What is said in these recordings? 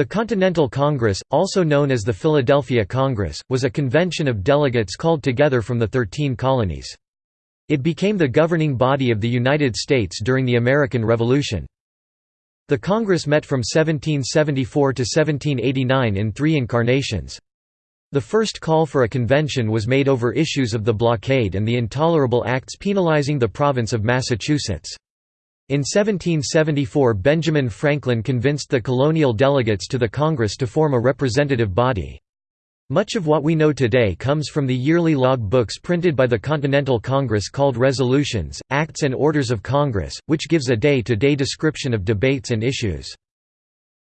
The Continental Congress, also known as the Philadelphia Congress, was a convention of delegates called together from the Thirteen Colonies. It became the governing body of the United States during the American Revolution. The Congress met from 1774 to 1789 in three incarnations. The first call for a convention was made over issues of the blockade and the intolerable acts penalizing the province of Massachusetts. In 1774 Benjamin Franklin convinced the colonial delegates to the Congress to form a representative body. Much of what we know today comes from the yearly log books printed by the Continental Congress called Resolutions, Acts and Orders of Congress, which gives a day-to-day -day description of debates and issues.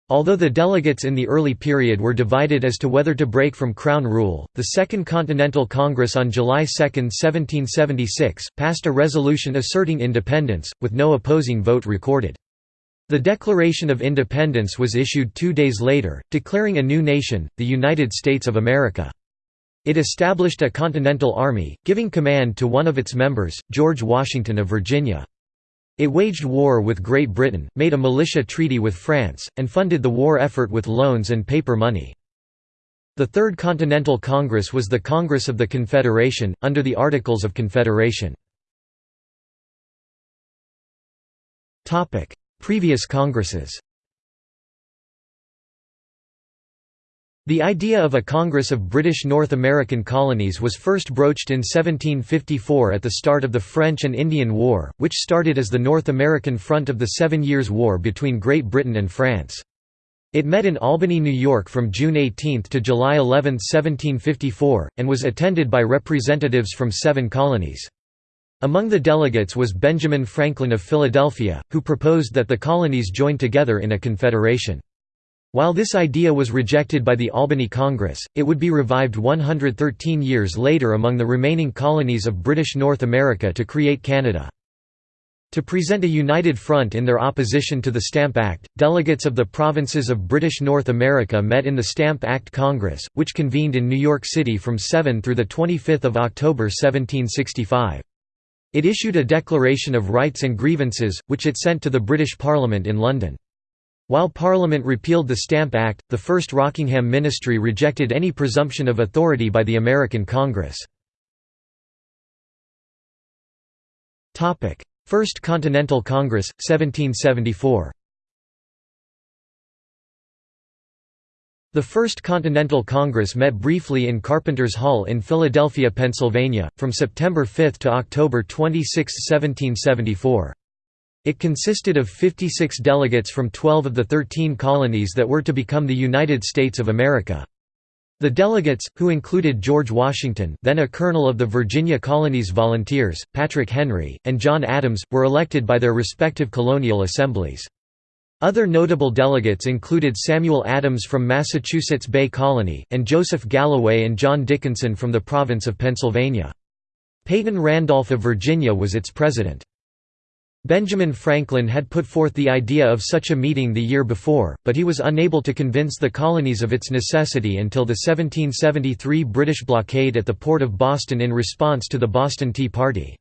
Although the delegates in the early period were divided as to whether to break from Crown rule, the Second Continental Congress on July 2, 1776, passed a resolution asserting independence, with no opposing vote recorded. The Declaration of Independence was issued two days later, declaring a new nation, the United States of America. It established a Continental Army, giving command to one of its members, George Washington of Virginia. It waged war with Great Britain, made a militia treaty with France, and funded the war effort with loans and paper money. The Third Continental Congress was the Congress of the Confederation, under the Articles of Confederation. Previous Congresses The idea of a Congress of British North American colonies was first broached in 1754 at the start of the French and Indian War, which started as the North American front of the Seven Years' War between Great Britain and France. It met in Albany, New York from June 18 to July 11, 1754, and was attended by representatives from seven colonies. Among the delegates was Benjamin Franklin of Philadelphia, who proposed that the colonies join together in a confederation. While this idea was rejected by the Albany Congress, it would be revived 113 years later among the remaining colonies of British North America to create Canada. To present a united front in their opposition to the Stamp Act, delegates of the provinces of British North America met in the Stamp Act Congress, which convened in New York City from 7 through 25 October 1765. It issued a Declaration of Rights and Grievances, which it sent to the British Parliament in London. While Parliament repealed the Stamp Act, the First Rockingham Ministry rejected any presumption of authority by the American Congress. First Continental Congress, 1774 The First Continental Congress met briefly in Carpenter's Hall in Philadelphia, Pennsylvania, from September 5 to October 26, 1774. It consisted of 56 delegates from 12 of the 13 colonies that were to become the United States of America. The delegates, who included George Washington then a colonel of the Virginia Colony's Volunteers, Patrick Henry, and John Adams, were elected by their respective colonial assemblies. Other notable delegates included Samuel Adams from Massachusetts Bay Colony, and Joseph Galloway and John Dickinson from the province of Pennsylvania. Peyton Randolph of Virginia was its president. Benjamin Franklin had put forth the idea of such a meeting the year before, but he was unable to convince the colonies of its necessity until the 1773 British blockade at the port of Boston in response to the Boston Tea Party.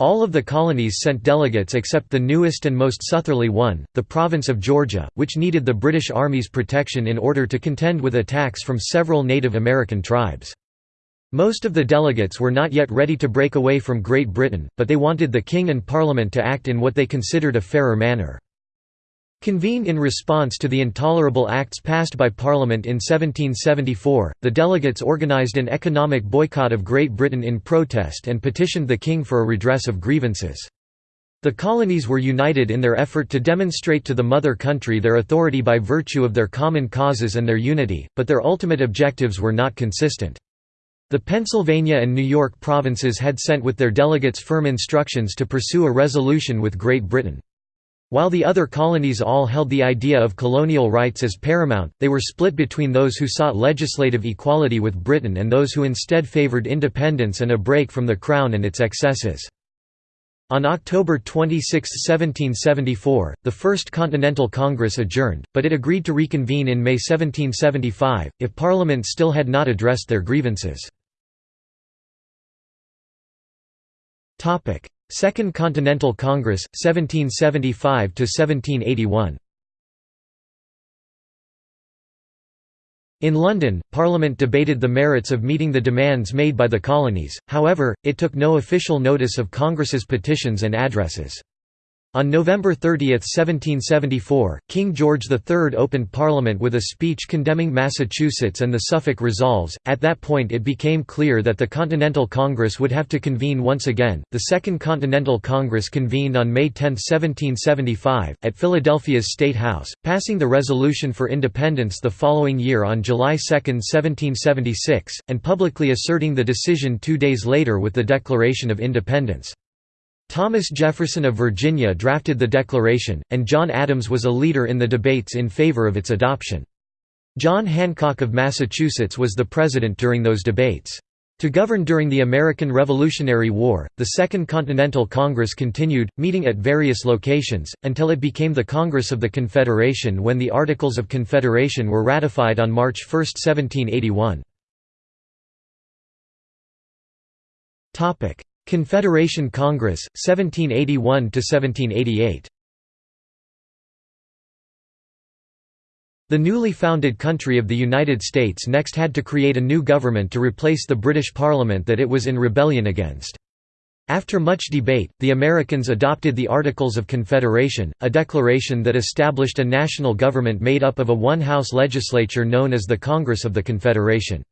All of the colonies sent delegates except the newest and most southerly one, the province of Georgia, which needed the British Army's protection in order to contend with attacks from several Native American tribes. Most of the delegates were not yet ready to break away from Great Britain, but they wanted the King and Parliament to act in what they considered a fairer manner. Convened in response to the intolerable acts passed by Parliament in 1774, the delegates organised an economic boycott of Great Britain in protest and petitioned the King for a redress of grievances. The colonies were united in their effort to demonstrate to the mother country their authority by virtue of their common causes and their unity, but their ultimate objectives were not consistent. The Pennsylvania and New York provinces had sent with their delegates firm instructions to pursue a resolution with Great Britain. While the other colonies all held the idea of colonial rights as paramount, they were split between those who sought legislative equality with Britain and those who instead favoured independence and a break from the Crown and its excesses. On October 26, 1774, the First Continental Congress adjourned, but it agreed to reconvene in May 1775, if Parliament still had not addressed their grievances. Second Continental Congress, 1775–1781 In London, Parliament debated the merits of meeting the demands made by the colonies, however, it took no official notice of Congress's petitions and addresses. On November 30, 1774, King George III opened Parliament with a speech condemning Massachusetts and the Suffolk Resolves. At that point, it became clear that the Continental Congress would have to convene once again. The Second Continental Congress convened on May 10, 1775, at Philadelphia's State House, passing the Resolution for Independence the following year on July 2, 1776, and publicly asserting the decision two days later with the Declaration of Independence. Thomas Jefferson of Virginia drafted the Declaration, and John Adams was a leader in the debates in favor of its adoption. John Hancock of Massachusetts was the president during those debates. To govern during the American Revolutionary War, the Second Continental Congress continued, meeting at various locations, until it became the Congress of the Confederation when the Articles of Confederation were ratified on March 1, 1781. Confederation Congress, 1781–1788 The newly founded country of the United States next had to create a new government to replace the British Parliament that it was in rebellion against. After much debate, the Americans adopted the Articles of Confederation, a declaration that established a national government made up of a one-house legislature known as the Congress of the Confederation.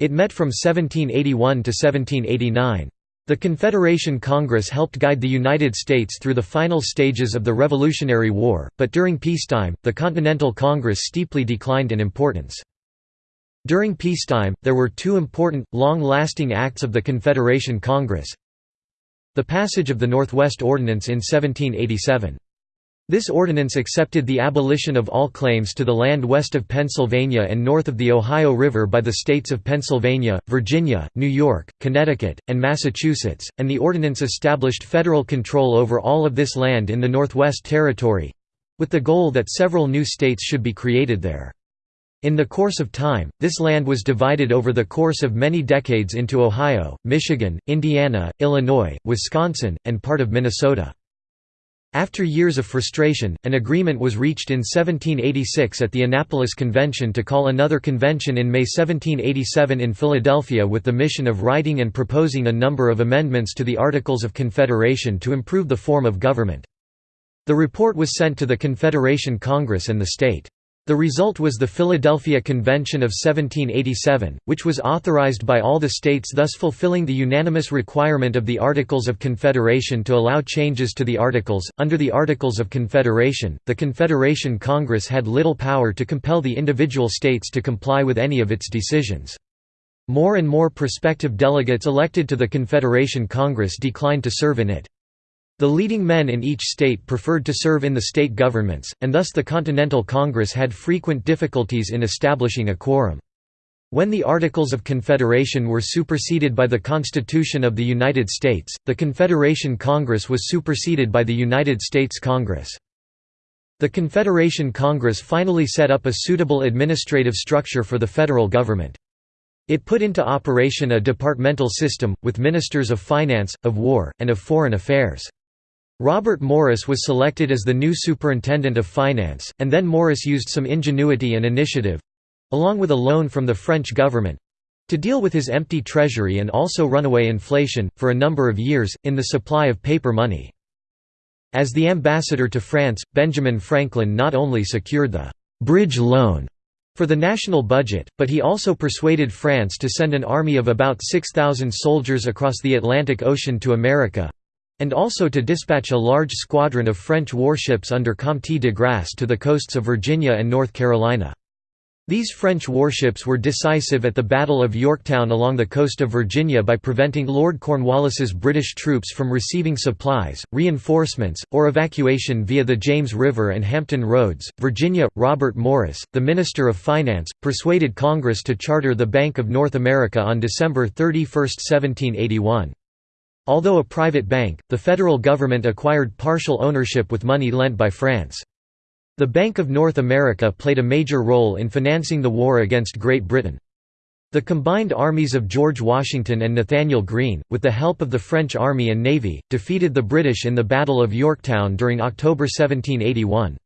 It met from 1781 to 1789. The Confederation Congress helped guide the United States through the final stages of the Revolutionary War, but during peacetime, the Continental Congress steeply declined in importance. During peacetime, there were two important, long-lasting acts of the Confederation Congress. The passage of the Northwest Ordinance in 1787. This ordinance accepted the abolition of all claims to the land west of Pennsylvania and north of the Ohio River by the states of Pennsylvania, Virginia, New York, Connecticut, and Massachusetts, and the ordinance established federal control over all of this land in the Northwest Territory—with the goal that several new states should be created there. In the course of time, this land was divided over the course of many decades into Ohio, Michigan, Indiana, Illinois, Wisconsin, and part of Minnesota. After years of frustration, an agreement was reached in 1786 at the Annapolis Convention to call another convention in May 1787 in Philadelphia with the mission of writing and proposing a number of amendments to the Articles of Confederation to improve the form of government. The report was sent to the Confederation Congress and the state. The result was the Philadelphia Convention of 1787, which was authorized by all the states thus fulfilling the unanimous requirement of the Articles of Confederation to allow changes to the Articles. Under the Articles of Confederation, the Confederation Congress had little power to compel the individual states to comply with any of its decisions. More and more prospective delegates elected to the Confederation Congress declined to serve in it. The leading men in each state preferred to serve in the state governments, and thus the Continental Congress had frequent difficulties in establishing a quorum. When the Articles of Confederation were superseded by the Constitution of the United States, the Confederation Congress was superseded by the United States Congress. The Confederation Congress finally set up a suitable administrative structure for the federal government. It put into operation a departmental system, with ministers of finance, of war, and of foreign affairs. Robert Morris was selected as the new Superintendent of Finance, and then Morris used some ingenuity and initiative—along with a loan from the French government—to deal with his empty treasury and also runaway inflation, for a number of years, in the supply of paper money. As the ambassador to France, Benjamin Franklin not only secured the «bridge loan» for the national budget, but he also persuaded France to send an army of about 6,000 soldiers across the Atlantic Ocean to America, and also to dispatch a large squadron of French warships under Comte de Grasse to the coasts of Virginia and North Carolina. These French warships were decisive at the Battle of Yorktown along the coast of Virginia by preventing Lord Cornwallis's British troops from receiving supplies, reinforcements, or evacuation via the James River and Hampton Roads. Virginia, Robert Morris, the Minister of Finance, persuaded Congress to charter the Bank of North America on December 31, 1781. Although a private bank, the federal government acquired partial ownership with money lent by France. The Bank of North America played a major role in financing the war against Great Britain. The combined armies of George Washington and Nathanael Greene, with the help of the French army and navy, defeated the British in the Battle of Yorktown during October 1781.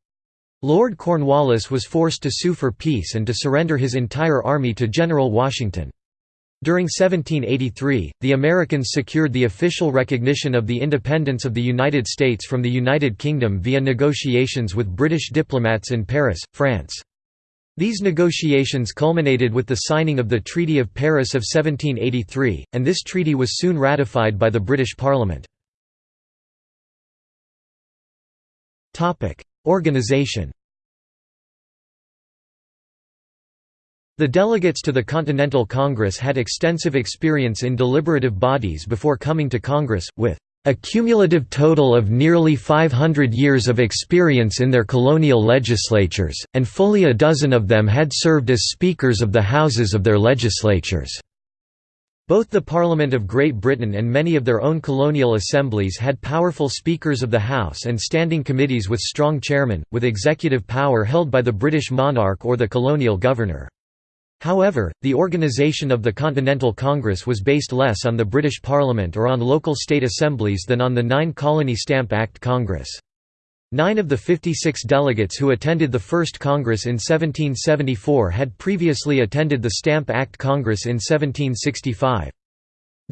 Lord Cornwallis was forced to sue for peace and to surrender his entire army to General Washington. During 1783, the Americans secured the official recognition of the independence of the United States from the United Kingdom via negotiations with British diplomats in Paris, France. These negotiations culminated with the signing of the Treaty of Paris of 1783, and this treaty was soon ratified by the British Parliament. Organization The delegates to the Continental Congress had extensive experience in deliberative bodies before coming to Congress, with a cumulative total of nearly 500 years of experience in their colonial legislatures, and fully a dozen of them had served as speakers of the houses of their legislatures. Both the Parliament of Great Britain and many of their own colonial assemblies had powerful speakers of the House and standing committees with strong chairmen, with executive power held by the British monarch or the colonial governor. However, the organisation of the Continental Congress was based less on the British Parliament or on local state assemblies than on the Nine Colony Stamp Act Congress. Nine of the 56 delegates who attended the First Congress in 1774 had previously attended the Stamp Act Congress in 1765.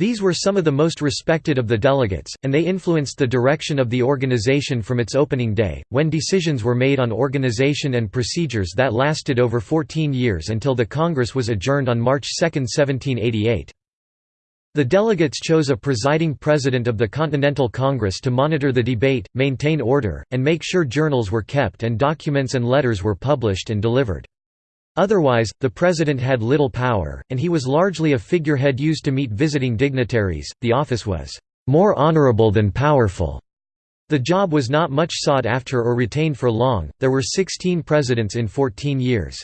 These were some of the most respected of the delegates, and they influenced the direction of the organization from its opening day, when decisions were made on organization and procedures that lasted over 14 years until the Congress was adjourned on March 2, 1788. The delegates chose a presiding president of the Continental Congress to monitor the debate, maintain order, and make sure journals were kept and documents and letters were published and delivered. Otherwise, the president had little power, and he was largely a figurehead used to meet visiting dignitaries. The office was more honorable than powerful. The job was not much sought after or retained for long, there were 16 presidents in 14 years.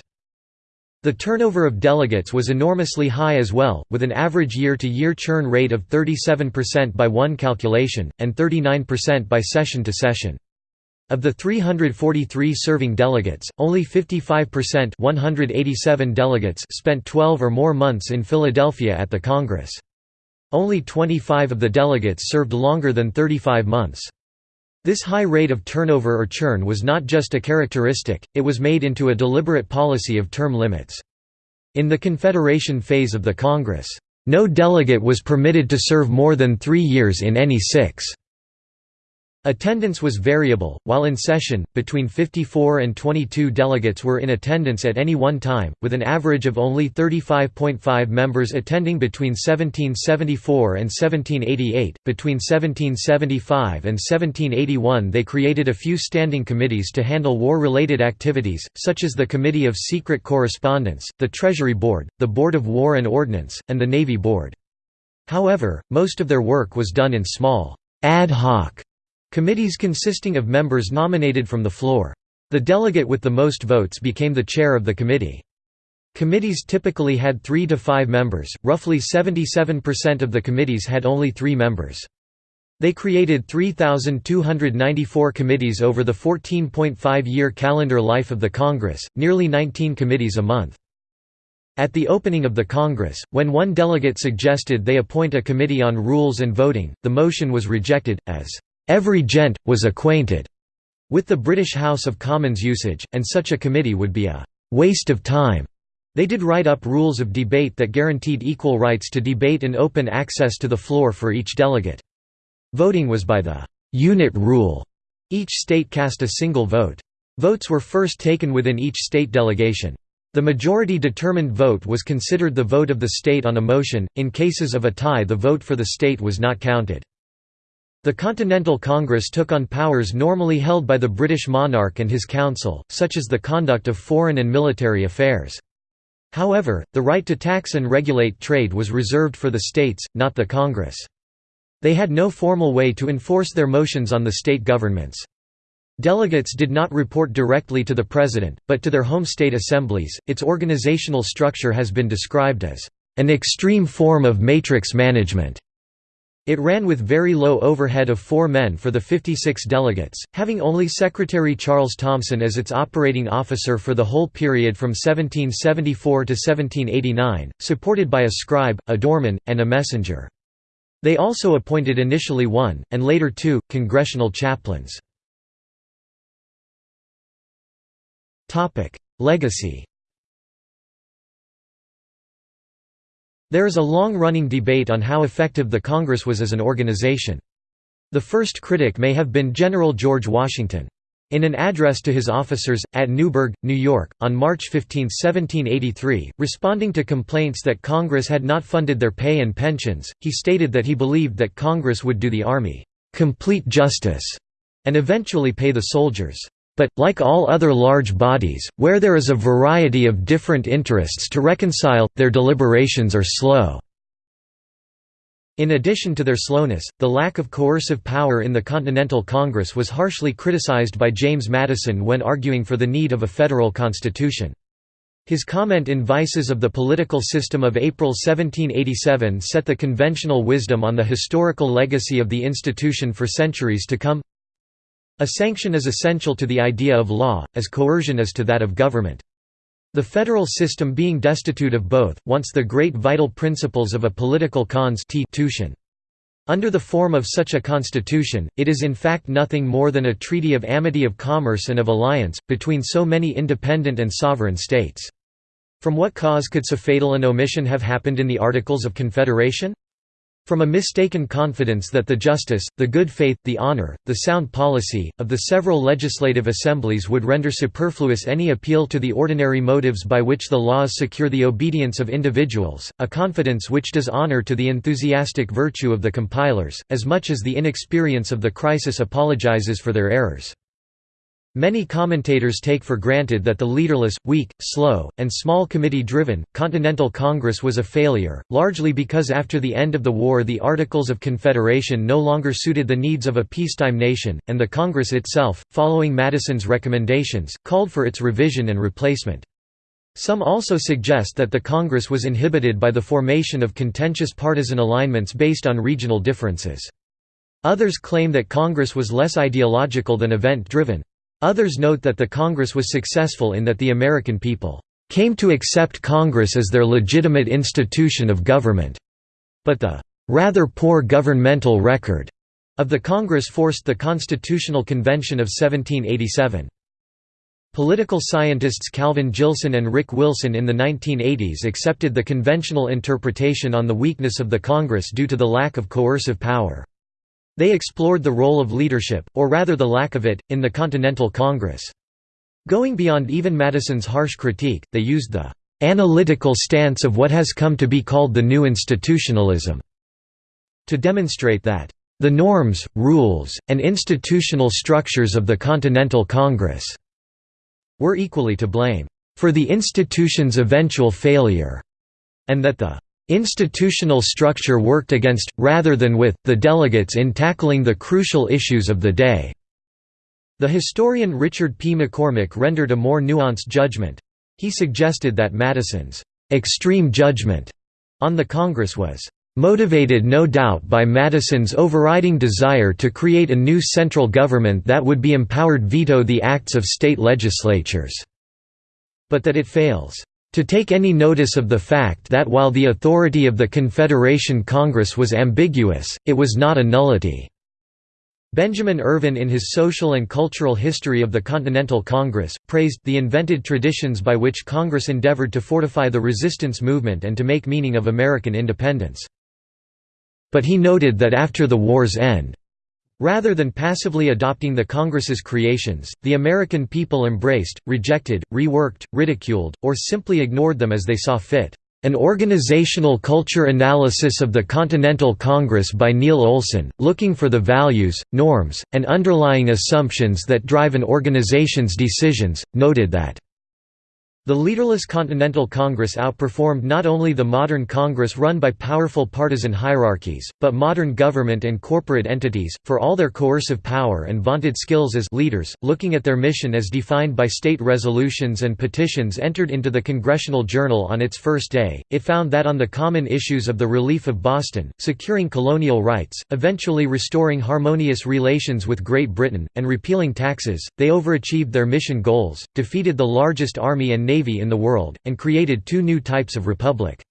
The turnover of delegates was enormously high as well, with an average year-to-year -year churn rate of 37% by one calculation, and 39% by session to session. Of the 343 serving delegates, only 55% 187 delegates spent 12 or more months in Philadelphia at the Congress. Only 25 of the delegates served longer than 35 months. This high rate of turnover or churn was not just a characteristic, it was made into a deliberate policy of term limits. In the Confederation phase of the Congress, no delegate was permitted to serve more than three years in any six Attendance was variable, while in session, between 54 and 22 delegates were in attendance at any one time, with an average of only 35.5 members attending between 1774 and 1788. Between 1775 and 1781, they created a few standing committees to handle war related activities, such as the Committee of Secret Correspondence, the Treasury Board, the Board of War and Ordnance, and the Navy Board. However, most of their work was done in small, ad hoc Committees consisting of members nominated from the floor. The delegate with the most votes became the chair of the committee. Committees typically had three to five members, roughly 77% of the committees had only three members. They created 3,294 committees over the 14.5-year calendar life of the Congress, nearly 19 committees a month. At the opening of the Congress, when one delegate suggested they appoint a committee on rules and voting, the motion was rejected, as Every gent, was acquainted with the British House of Commons usage, and such a committee would be a waste of time. They did write up rules of debate that guaranteed equal rights to debate and open access to the floor for each delegate. Voting was by the unit rule. Each state cast a single vote. Votes were first taken within each state delegation. The majority determined vote was considered the vote of the state on a motion, in cases of a tie the vote for the state was not counted. The Continental Congress took on powers normally held by the British monarch and his council, such as the conduct of foreign and military affairs. However, the right to tax and regulate trade was reserved for the states, not the Congress. They had no formal way to enforce their motions on the state governments. Delegates did not report directly to the president, but to their home state assemblies. Its organizational structure has been described as an extreme form of matrix management. It ran with very low overhead of four men for the 56 delegates, having only Secretary Charles Thomson as its operating officer for the whole period from 1774 to 1789, supported by a scribe, a doorman, and a messenger. They also appointed initially one, and later two, congressional chaplains. Legacy There is a long-running debate on how effective the Congress was as an organization. The first critic may have been General George Washington. In an address to his officers, at Newburgh, New York, on March 15, 1783, responding to complaints that Congress had not funded their pay and pensions, he stated that he believed that Congress would do the Army, "...complete justice", and eventually pay the soldiers. But, like all other large bodies, where there is a variety of different interests to reconcile, their deliberations are slow. In addition to their slowness, the lack of coercive power in the Continental Congress was harshly criticized by James Madison when arguing for the need of a federal constitution. His comment in Vices of the Political System of April 1787 set the conventional wisdom on the historical legacy of the institution for centuries to come a sanction is essential to the idea of law, as coercion is to that of government. The federal system being destitute of both, wants the great vital principles of a political constitution. Under the form of such a constitution, it is in fact nothing more than a treaty of amity of commerce and of alliance, between so many independent and sovereign states. From what cause could so fatal an omission have happened in the Articles of Confederation? From a mistaken confidence that the justice, the good faith, the honor, the sound policy, of the several legislative assemblies would render superfluous any appeal to the ordinary motives by which the laws secure the obedience of individuals, a confidence which does honor to the enthusiastic virtue of the compilers, as much as the inexperience of the crisis apologizes for their errors. Many commentators take for granted that the leaderless, weak, slow, and small committee-driven, Continental Congress was a failure, largely because after the end of the war the Articles of Confederation no longer suited the needs of a peacetime nation, and the Congress itself, following Madison's recommendations, called for its revision and replacement. Some also suggest that the Congress was inhibited by the formation of contentious partisan alignments based on regional differences. Others claim that Congress was less ideological than event-driven. Others note that the Congress was successful in that the American people came to accept Congress as their legitimate institution of government, but the rather poor governmental record of the Congress forced the Constitutional Convention of 1787. Political scientists Calvin Jillson and Rick Wilson in the 1980s accepted the conventional interpretation on the weakness of the Congress due to the lack of coercive power. They explored the role of leadership, or rather the lack of it, in the Continental Congress. Going beyond even Madison's harsh critique, they used the «analytical stance of what has come to be called the new institutionalism» to demonstrate that «the norms, rules, and institutional structures of the Continental Congress» were equally to blame «for the institution's eventual failure» and that the Institutional structure worked against, rather than with, the delegates in tackling the crucial issues of the day. The historian Richard P. McCormick rendered a more nuanced judgment. He suggested that Madison's extreme judgment on the Congress was motivated no doubt by Madison's overriding desire to create a new central government that would be empowered veto the acts of state legislatures, but that it fails to take any notice of the fact that while the authority of the Confederation Congress was ambiguous, it was not a nullity. Benjamin Irvin in his Social and Cultural History of the Continental Congress, praised the invented traditions by which Congress endeavored to fortify the resistance movement and to make meaning of American independence. But he noted that after the war's end, Rather than passively adopting the Congress's creations, the American people embraced, rejected, reworked, ridiculed, or simply ignored them as they saw fit. An Organizational Culture Analysis of the Continental Congress by Neil Olson, looking for the values, norms, and underlying assumptions that drive an organization's decisions, noted that the leaderless Continental Congress outperformed not only the modern Congress run by powerful partisan hierarchies, but modern government and corporate entities, for all their coercive power and vaunted skills as leaders. Looking at their mission as defined by state resolutions and petitions entered into the Congressional Journal on its first day, it found that on the common issues of the relief of Boston, securing colonial rights, eventually restoring harmonious relations with Great Britain, and repealing taxes, they overachieved their mission goals, defeated the largest army and navy navy in the world, and created two new types of republic.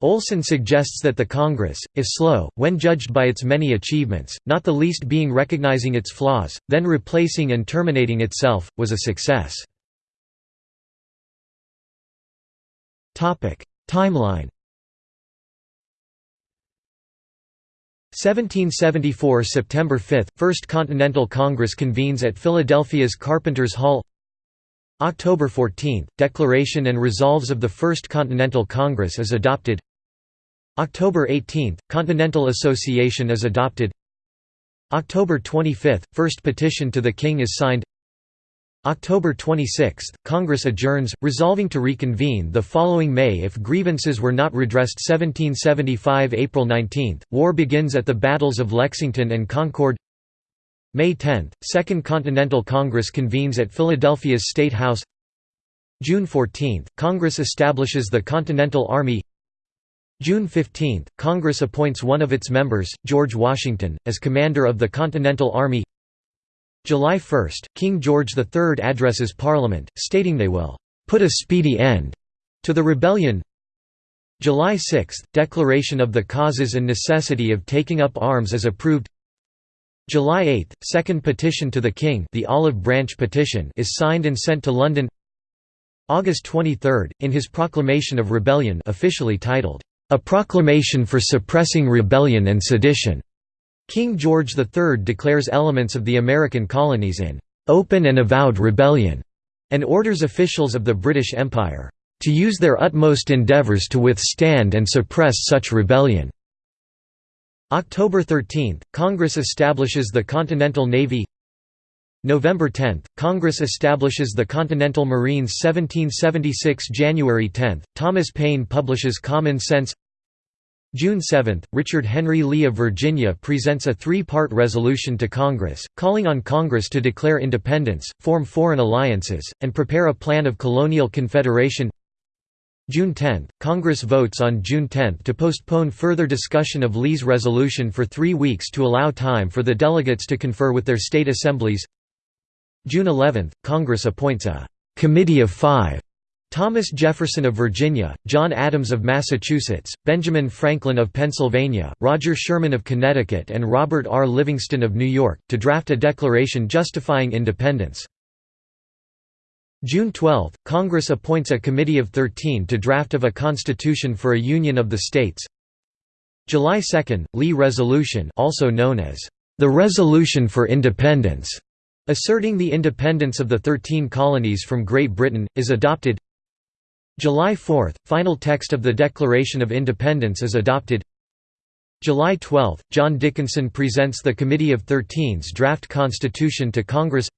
Olson suggests that the Congress, if slow, when judged by its many achievements, not the least being recognizing its flaws, then replacing and terminating itself, was a success. Timeline 1774 September 5 – First Continental Congress convenes at Philadelphia's Carpenters Hall October 14 – Declaration and resolves of the First Continental Congress is adopted. October 18 – Continental Association is adopted. October 25 – First petition to the King is signed. October 26, Congress adjourns, resolving to reconvene the following May if grievances were not redressed. 1775 April 19, war begins at the battles of Lexington and Concord May 10, Second Continental Congress convenes at Philadelphia's State House. June 14, Congress establishes the Continental Army. June 15, Congress appoints one of its members, George Washington, as commander of the Continental Army. July 1, King George III addresses Parliament, stating they will "...put a speedy end." to the rebellion. July 6, Declaration of the causes and necessity of taking up arms is approved July 8, Second Petition to the King the Olive Branch Petition is signed and sent to London August 23, in his proclamation of rebellion officially titled, "...a proclamation for suppressing rebellion and sedition." King George III declares elements of the American colonies in "...open and avowed rebellion", and orders officials of the British Empire, "...to use their utmost endeavours to withstand and suppress such rebellion." October 13, Congress establishes the Continental Navy. November 10, Congress establishes the Continental Marines. 1776 January 10, Thomas Paine publishes Common Sense. June 7, Richard Henry Lee of Virginia presents a three-part resolution to Congress, calling on Congress to declare independence, form foreign alliances, and prepare a plan of colonial confederation June 10, Congress votes on June 10 to postpone further discussion of Lee's resolution for three weeks to allow time for the delegates to confer with their state assemblies June 11, Congress appoints a «Committee of Five Thomas Jefferson of Virginia, John Adams of Massachusetts, Benjamin Franklin of Pennsylvania, Roger Sherman of Connecticut and Robert R. Livingston of New York, to draft a declaration justifying independence. June 12, Congress appoints a committee of 13 to draft of a constitution for a union of the states. July 2, Lee Resolution also known as the Resolution for Independence, asserting the independence of the Thirteen Colonies from Great Britain, is adopted. July 4, final text of the Declaration of Independence is adopted. July 12, John Dickinson presents the Committee of Thirteen's draft constitution to Congress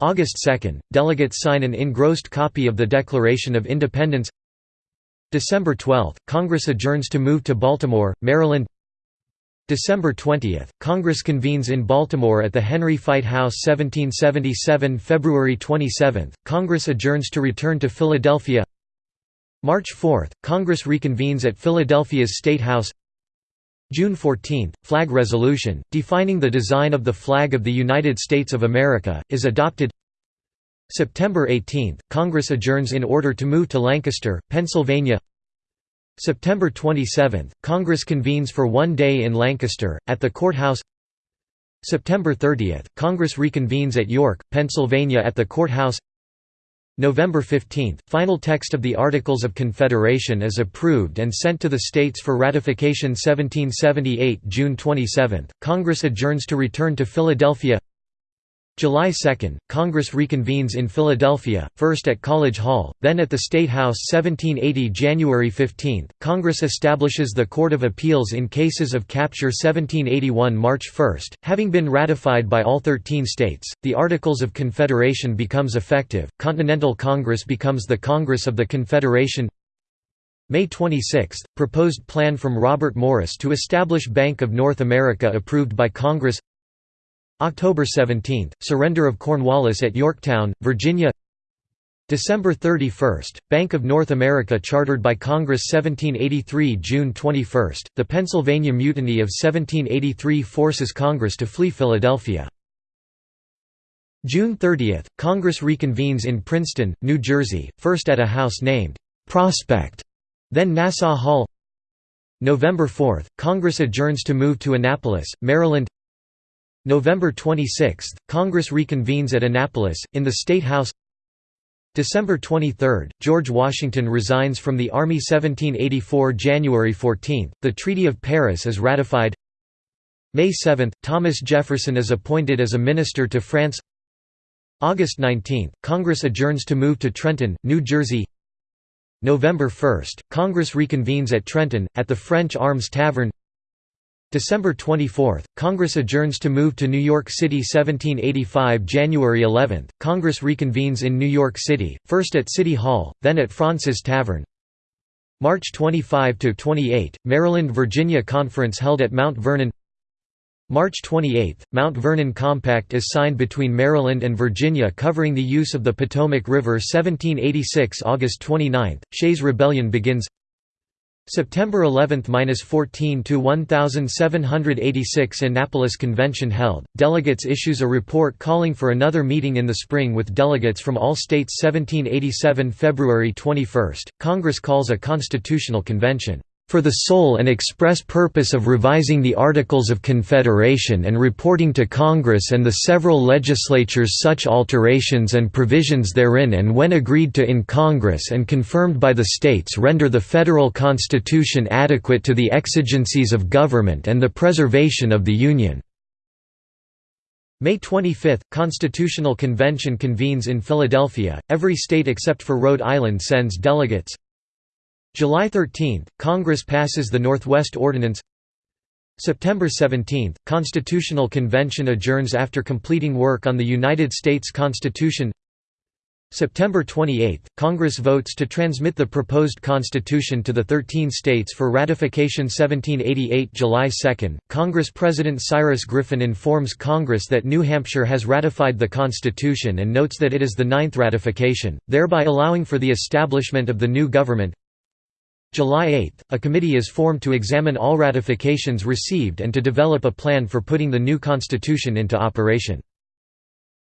August 2, delegates sign an engrossed copy of the Declaration of Independence. December 12, Congress adjourns to move to Baltimore, Maryland. December 20, Congress convenes in Baltimore at the Henry Fite House 1777 February 27, Congress adjourns to return to Philadelphia. March 4, Congress reconvenes at Philadelphia's State House June 14, Flag Resolution, defining the design of the flag of the United States of America, is adopted. September 18, Congress adjourns in order to move to Lancaster, Pennsylvania. September 27, Congress convenes for one day in Lancaster, at the courthouse. September 30, Congress reconvenes at York, Pennsylvania at the courthouse November 15, final text of the Articles of Confederation is approved and sent to the states for ratification 1778 June 27, Congress adjourns to return to Philadelphia July 2, Congress reconvenes in Philadelphia, first at College Hall, then at the State House 1780 January 15, Congress establishes the Court of Appeals in cases of capture 1781 March 1, having been ratified by all 13 states, the Articles of Confederation becomes effective, Continental Congress becomes the Congress of the Confederation. May 26, proposed plan from Robert Morris to establish Bank of North America approved by Congress October 17, surrender of Cornwallis at Yorktown, Virginia. December 31, Bank of North America chartered by Congress 1783 June 21, the Pennsylvania Mutiny of 1783 forces Congress to flee Philadelphia. June 30, Congress reconvenes in Princeton, New Jersey, first at a house named Prospect, then Nassau Hall. November 4, Congress adjourns to move to Annapolis, Maryland November 26, Congress reconvenes at Annapolis, in the State House. December 23, George Washington resigns from the Army 1784 January 14, the Treaty of Paris is ratified. May 7, Thomas Jefferson is appointed as a minister to France. August 19, Congress adjourns to move to Trenton, New Jersey. November 1, Congress reconvenes at Trenton, at the French Arms Tavern December 24, Congress adjourns to move to New York City 1785 January 11, Congress reconvenes in New York City, first at City Hall, then at Fraunces Tavern. March 25–28, Maryland-Virginia Conference held at Mount Vernon. March 28, Mount Vernon Compact is signed between Maryland and Virginia covering the use of the Potomac River 1786 August 29, Shays Rebellion begins September 11–14 to 1786 Annapolis Convention held. Delegates issues a report calling for another meeting in the spring with delegates from all states 1787 February 21. Congress calls a constitutional convention for the sole and express purpose of revising the Articles of Confederation and reporting to Congress and the several legislatures such alterations and provisions therein and when agreed to in Congress and confirmed by the states render the federal Constitution adequate to the exigencies of government and the preservation of the Union." May 25 – Constitutional Convention convenes in Philadelphia, every state except for Rhode Island sends delegates July 13, Congress passes the Northwest Ordinance. September 17, Constitutional Convention adjourns after completing work on the United States Constitution. September 28, Congress votes to transmit the proposed Constitution to the 13 states for ratification. 1788 July 2, Congress President Cyrus Griffin informs Congress that New Hampshire has ratified the Constitution and notes that it is the ninth ratification, thereby allowing for the establishment of the new government July 8, a committee is formed to examine all ratifications received and to develop a plan for putting the new constitution into operation.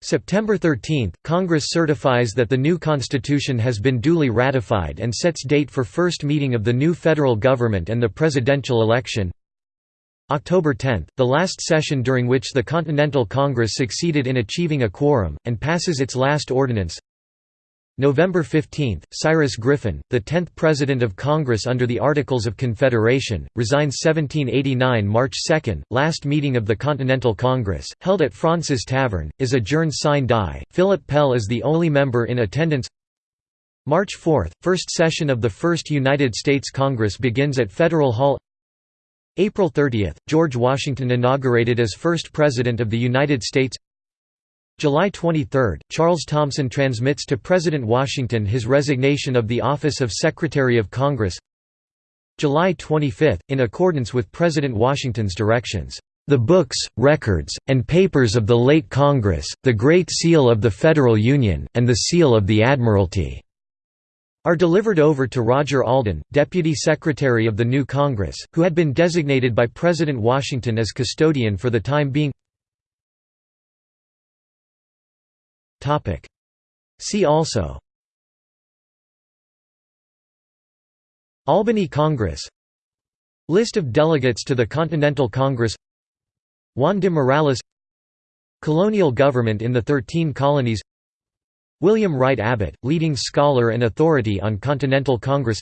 September 13, Congress certifies that the new constitution has been duly ratified and sets date for first meeting of the new federal government and the presidential election. October 10, the last session during which the Continental Congress succeeded in achieving a quorum, and passes its last ordinance. November 15, Cyrus Griffin, the tenth President of Congress under the Articles of Confederation, resigns 1789 March 2, last meeting of the Continental Congress, held at Fraunces Tavern, is adjourned sine die, Philip Pell is the only member in attendance. March 4, first session of the First United States Congress begins at Federal Hall. April 30, George Washington inaugurated as first President of the United States July 23, Charles Thomson transmits to President Washington his resignation of the office of Secretary of Congress July 25, in accordance with President Washington's directions, "...the books, records, and papers of the late Congress, the Great Seal of the Federal Union, and the Seal of the Admiralty." are delivered over to Roger Alden, Deputy Secretary of the new Congress, who had been designated by President Washington as custodian for the time being See also. Albany Congress. List of delegates to the Continental Congress. Juan de Miralles. Colonial government in the Thirteen Colonies. William Wright Abbot, leading scholar and authority on Continental Congress.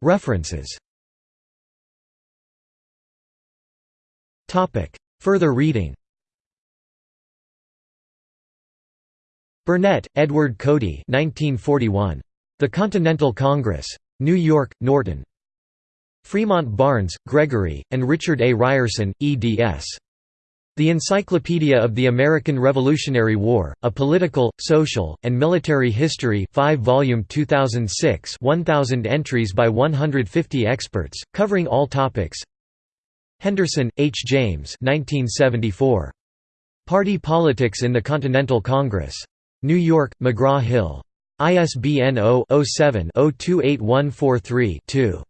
References Further reading Burnett, Edward Cody 1941. The Continental Congress. New York, Norton. Fremont Barnes, Gregory, and Richard A. Ryerson, eds. The Encyclopedia of the American Revolutionary War, A Political, Social, and Military History 5 volume 2006 1000 entries by 150 experts, covering all topics Henderson, H. James 1974. Party Politics in the Continental Congress. New York, McGraw-Hill. ISBN 0-07-028143-2.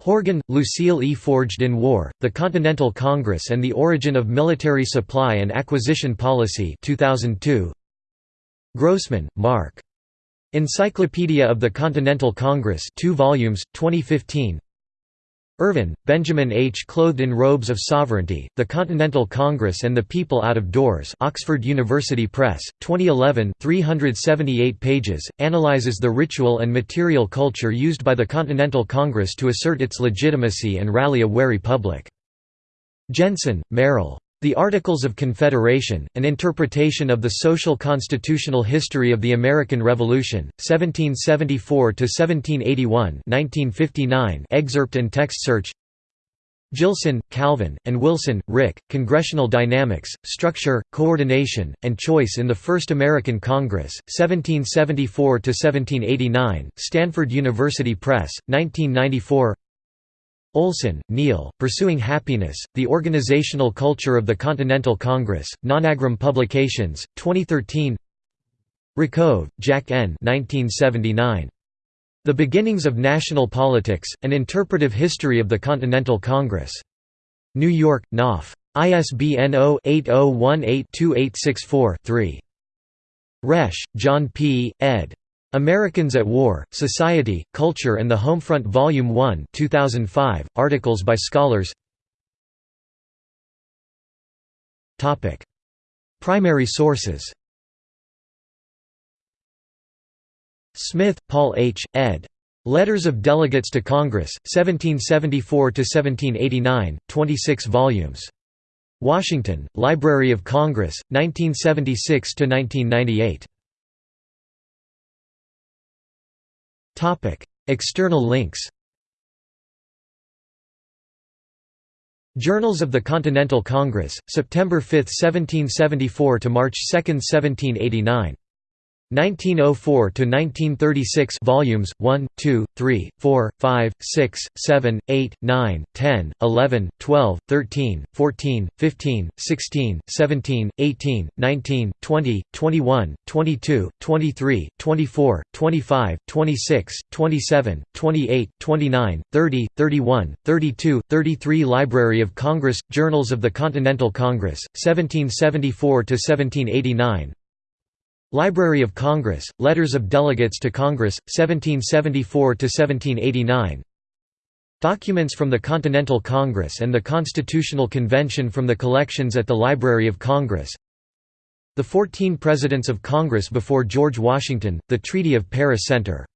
Horgan, Lucille E. Forged in War, The Continental Congress and the Origin of Military Supply and Acquisition Policy 2002. Grossman, Mark. Encyclopedia of the Continental Congress 2 volumes, 2015 Irvin, Benjamin H. Clothed in Robes of Sovereignty, The Continental Congress and the People Out of Doors Oxford University Press, 2011 378 pages, analyzes the ritual and material culture used by the Continental Congress to assert its legitimacy and rally a wary public. Jensen, Merrill. The Articles of Confederation, An Interpretation of the Social Constitutional History of the American Revolution, 1774–1781 excerpt and text search. Jillson, Calvin, and Wilson, Rick, Congressional Dynamics, Structure, Coordination, and Choice in the First American Congress, 1774–1789, Stanford University Press, 1994 Olsen, Neil, Pursuing Happiness, The Organizational Culture of the Continental Congress, Nonagram Publications, 2013 Rakove, Jack N. 1979. The Beginnings of National Politics, An Interpretive History of the Continental Congress. New York, Knopf. ISBN 0-8018-2864-3. Resch, John P., ed. Americans at War, Society, Culture and the Homefront Volume 1 2005, articles by scholars Primary sources Smith, Paul H., ed. Letters of Delegates to Congress, 1774–1789, 26 volumes. Washington, Library of Congress, 1976–1998. External links Journals of the Continental Congress, September 5, 1774 to March 2, 1789 1904 to 1936 volumes 1 2 3 4 5 6 7 8 9 10 11 12 13 14 15 16 17 18 19 20 21 22 23 24 25 26 27 28 29 30 31 32 33 Library of Congress Journals of the Continental Congress 1774 to 1789 Library of Congress, Letters of Delegates to Congress, 1774–1789 Documents from the Continental Congress and the Constitutional Convention from the collections at the Library of Congress. The Fourteen Presidents of Congress before George Washington, the Treaty of Paris Center